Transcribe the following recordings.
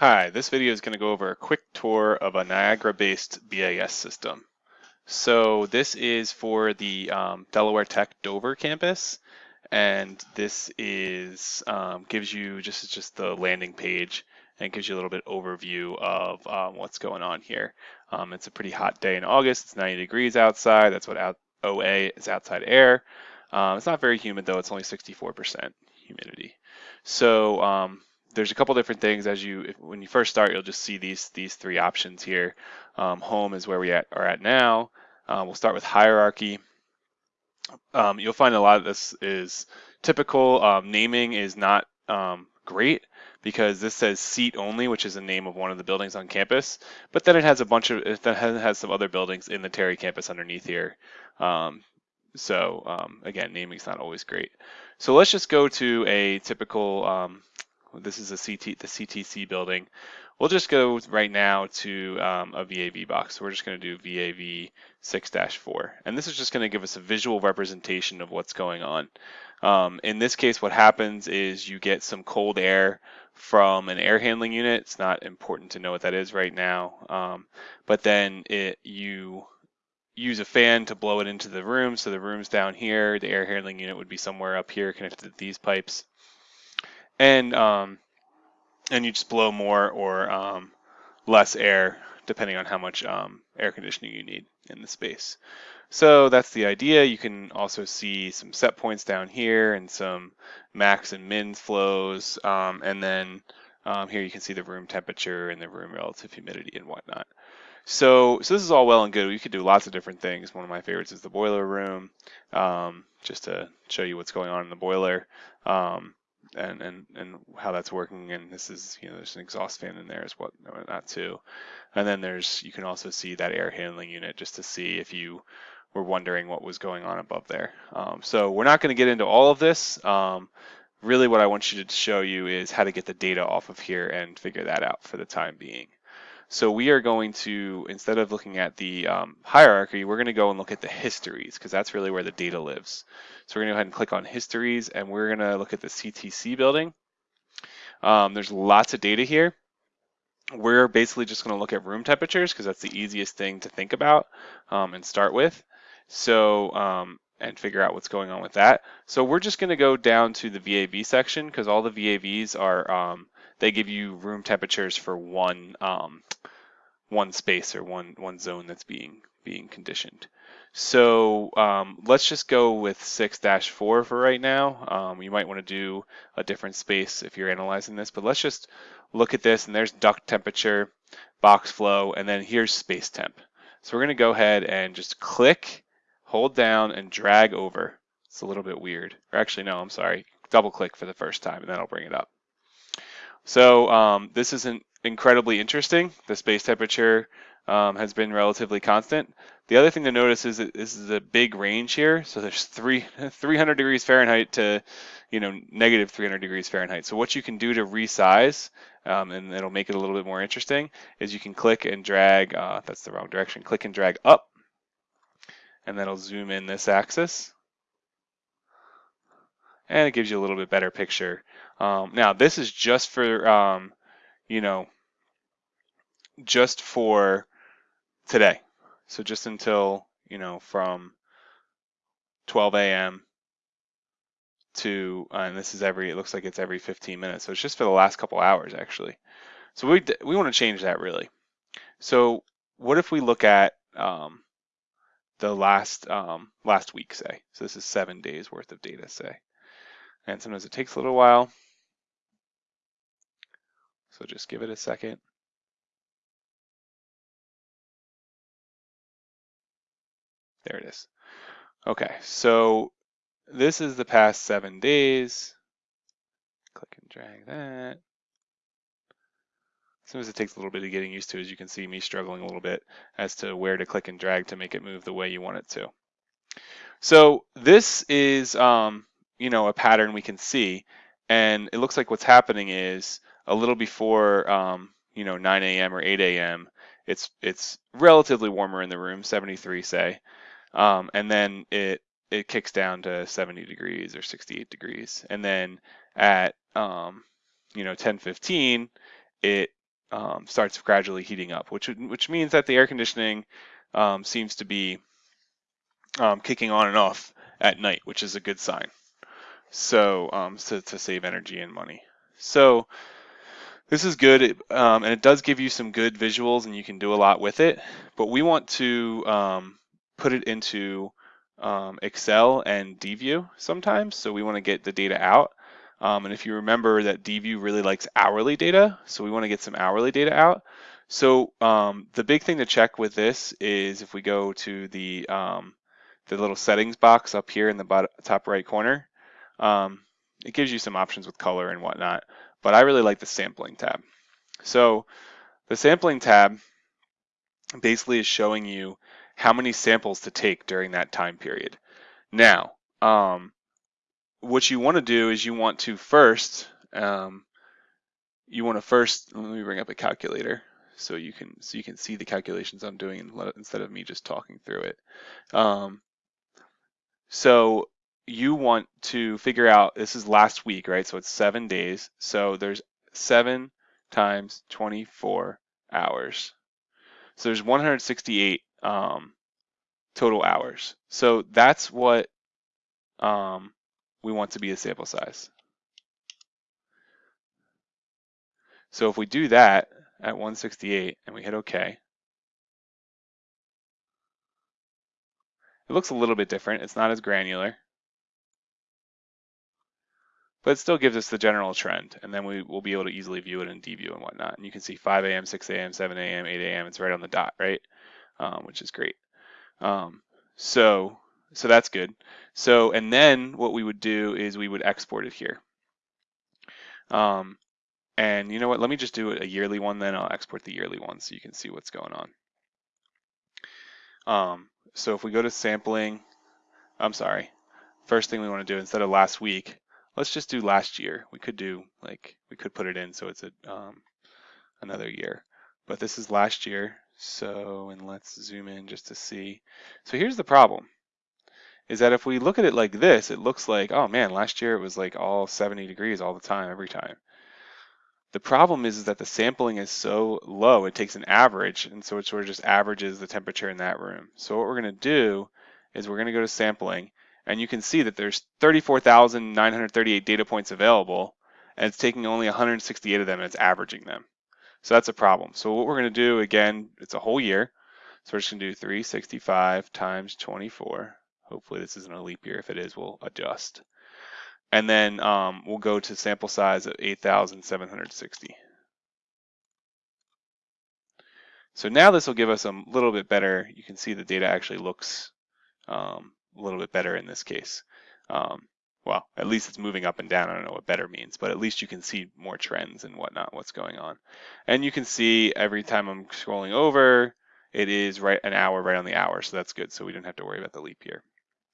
Hi, this video is going to go over a quick tour of a Niagara-based BAS system. So this is for the um, Delaware Tech Dover campus, and this is um, gives you just just the landing page and gives you a little bit overview of um, what's going on here. Um, it's a pretty hot day in August. It's 90 degrees outside. That's what out, OA is outside air. Um, it's not very humid though. It's only 64% humidity. So um, there's a couple different things as you if, when you first start you'll just see these these three options here. Um, home is where we at, are at now. Uh, we'll start with hierarchy. Um, you'll find a lot of this is typical. Um, naming is not um, great because this says seat only which is the name of one of the buildings on campus but then it has a bunch of it has, has some other buildings in the Terry campus underneath here. Um, so um, again naming is not always great. So let's just go to a typical this is a CT, the CTC building. We'll just go right now to um, a VAV box. So we're just going to do VAV 6-4. And this is just going to give us a visual representation of what's going on. Um, in this case, what happens is you get some cold air from an air handling unit. It's not important to know what that is right now. Um, but then it, you use a fan to blow it into the room. So the room's down here. The air handling unit would be somewhere up here connected to these pipes and um, and you just blow more or um, less air depending on how much um, air conditioning you need in the space. So that's the idea. You can also see some set points down here and some max and min flows. Um, and then um, here you can see the room temperature and the room relative humidity and whatnot. So, so this is all well and good. We could do lots of different things. One of my favorites is the boiler room, um, just to show you what's going on in the boiler. Um, and and and how that's working. And this is you know there's an exhaust fan in there as well, that too. And then there's you can also see that air handling unit just to see if you were wondering what was going on above there. Um, so we're not going to get into all of this. Um, really, what I want you to show you is how to get the data off of here and figure that out for the time being. So we are going to, instead of looking at the um, hierarchy, we're going to go and look at the histories because that's really where the data lives. So we're going to go ahead and click on histories and we're going to look at the CTC building. Um, there's lots of data here. We're basically just going to look at room temperatures because that's the easiest thing to think about um, and start with. So, um, and figure out what's going on with that. So we're just going to go down to the VAV section because all the VAVs are um, they give you room temperatures for one um, one space or one one zone that's being being conditioned. So um, let's just go with 6-4 for right now. Um, you might want to do a different space if you're analyzing this, but let's just look at this and there's duct temperature, box flow, and then here's space temp. So we're going to go ahead and just click, hold down, and drag over. It's a little bit weird. Or actually, no, I'm sorry. Double click for the first time, and then I'll bring it up. So um, this isn't incredibly interesting. The space temperature um, has been relatively constant. The other thing to notice is that this is a big range here. So there's three, 300 degrees Fahrenheit to, you know, negative 300 degrees Fahrenheit. So what you can do to resize, um, and it'll make it a little bit more interesting, is you can click and drag, uh, that's the wrong direction, click and drag up, and that'll zoom in this axis. And it gives you a little bit better picture um, now this is just for, um, you know, just for today. So just until, you know, from 12 a.m. to, uh, and this is every, it looks like it's every 15 minutes. So it's just for the last couple hours actually. So we, we want to change that really. So what if we look at um, the last um, last week, say? So this is seven days worth of data, say. And sometimes it takes a little while. So just give it a second. There it is. Okay, so this is the past seven days. Click and drag that. Sometimes it takes a little bit of getting used to, as you can see me struggling a little bit as to where to click and drag to make it move the way you want it to. So this is, um, you know, a pattern we can see, and it looks like what's happening is a little before um, you know 9 a.m. or 8 a.m. It's it's relatively warmer in the room, 73 say, um, and then it it kicks down to 70 degrees or 68 degrees, and then at um, you know 10:15 it um, starts gradually heating up, which which means that the air conditioning um, seems to be um, kicking on and off at night, which is a good sign. So, um, so to save energy and money. So this is good, um, and it does give you some good visuals, and you can do a lot with it. But we want to um, put it into um, Excel and DView sometimes, so we want to get the data out. Um, and if you remember that DView really likes hourly data, so we want to get some hourly data out. So um, the big thing to check with this is if we go to the um, the little settings box up here in the bottom, top right corner, it gives you some options with color and whatnot, but I really like the sampling tab. So the sampling tab basically is showing you how many samples to take during that time period. Now, um, what you want to do is you want to first, um, you want to first, let me bring up a calculator so you can so you can see the calculations I'm doing instead of me just talking through it. Um, so you want to figure out this is last week, right? So it's seven days. So there's seven times 24 hours. So there's 168 um, total hours. So that's what um, we want to be a sample size. So if we do that at 168 and we hit OK, it looks a little bit different. It's not as granular, but it still gives us the general trend. And then we will be able to easily view it in DView and whatnot. And you can see 5 a.m., 6 a.m., 7 a.m., 8 a.m. It's right on the dot, right? Um, which is great. Um, so, so that's good. So, and then what we would do is we would export it here. Um, and you know what, let me just do a yearly one then, I'll export the yearly one so you can see what's going on. Um, so if we go to sampling, I'm sorry, first thing we want to do instead of last week, let's just do last year. We could do like, we could put it in so it's a, um, another year. But this is last year, so, and let's zoom in just to see. So here's the problem, is that if we look at it like this, it looks like, oh man, last year it was like all 70 degrees all the time, every time. The problem is, is that the sampling is so low, it takes an average, and so it sort of just averages the temperature in that room. So what we're gonna do is we're gonna go to sampling, and you can see that there's 34,938 data points available, and it's taking only 168 of them and it's averaging them. So that's a problem. So what we're going to do, again, it's a whole year. So we're just going to do 365 times 24. Hopefully this isn't a leap year. If it is, we'll adjust. And then um, we'll go to sample size of 8,760. So now this will give us a little bit better, you can see the data actually looks um, a little bit better in this case. Um, well, at least it's moving up and down. I don't know what better means, but at least you can see more trends and whatnot, what's going on. And you can see every time I'm scrolling over, it is right an hour right on the hour, so that's good. So we don't have to worry about the leap year.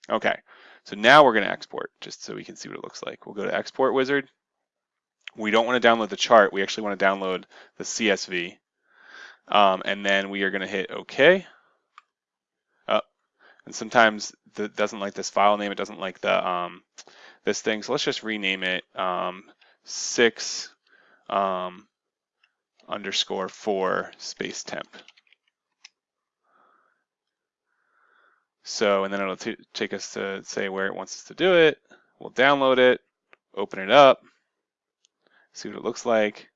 Okay, so now we're going to export just so we can see what it looks like. We'll go to Export Wizard. We don't want to download the chart. We actually want to download the CSV. Um, and then we are going to hit OK. And sometimes it doesn't like this file name. It doesn't like the um, this thing. So let's just rename it um, six um, underscore four space temp. So, and then it'll take us to say where it wants us to do it. We'll download it, open it up, see what it looks like.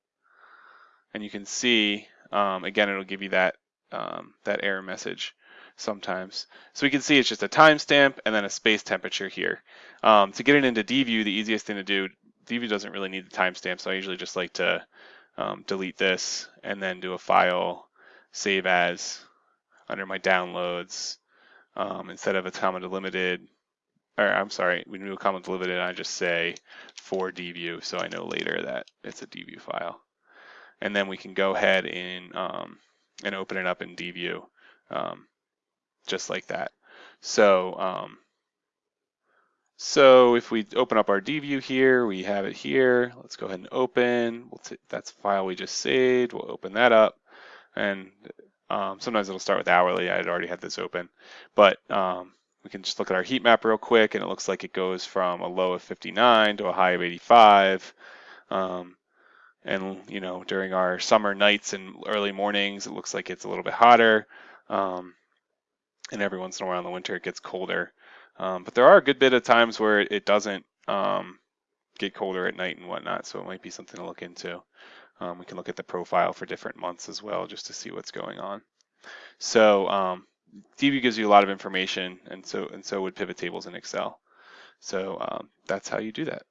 And you can see, um, again, it'll give you that, um, that error message sometimes. So we can see it's just a timestamp and then a space temperature here. Um, to get it into DView, the easiest thing to do, DView doesn't really need the timestamp, so I usually just like to um, delete this and then do a file, save as, under my downloads, um, instead of a comma delimited, or I'm sorry, we do a comma delimited, I just say for DView, so I know later that it's a DView file. And then we can go ahead and, um, and open it up in DView. Um, just like that. So, um, so if we open up our DView here, we have it here. Let's go ahead and open. We'll that's file we just saved. We'll open that up. And um, sometimes it'll start with hourly. I had already had this open. But um, we can just look at our heat map real quick, and it looks like it goes from a low of 59 to a high of 85. Um, and you know during our summer nights and early mornings, it looks like it's a little bit hotter. Um, and every once in a while in the winter it gets colder. Um, but there are a good bit of times where it doesn't um, get colder at night and whatnot, so it might be something to look into. Um, we can look at the profile for different months as well just to see what's going on. So um, DView gives you a lot of information, and so and so would pivot tables in Excel. So um, that's how you do that.